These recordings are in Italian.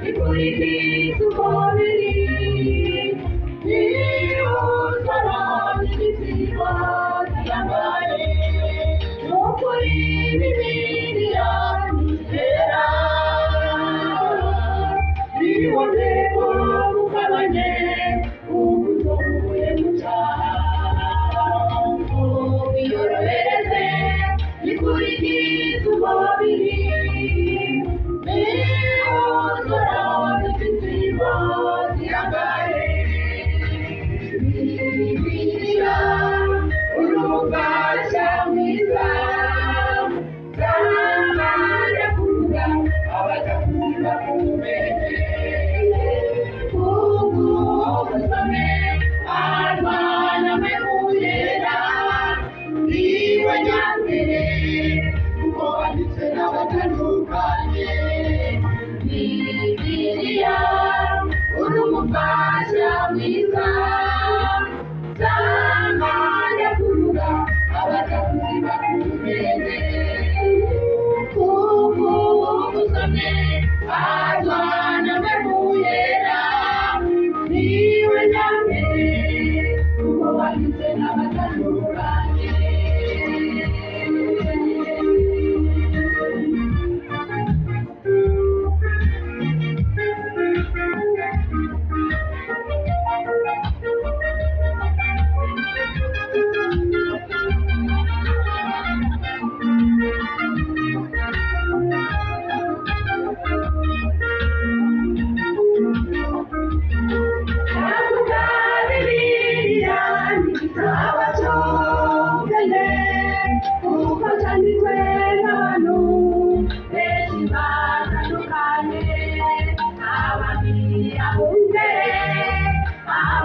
e poi di supporti io sarò decisivo di amare non puoi vivere a miserare di volere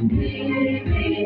Thank you.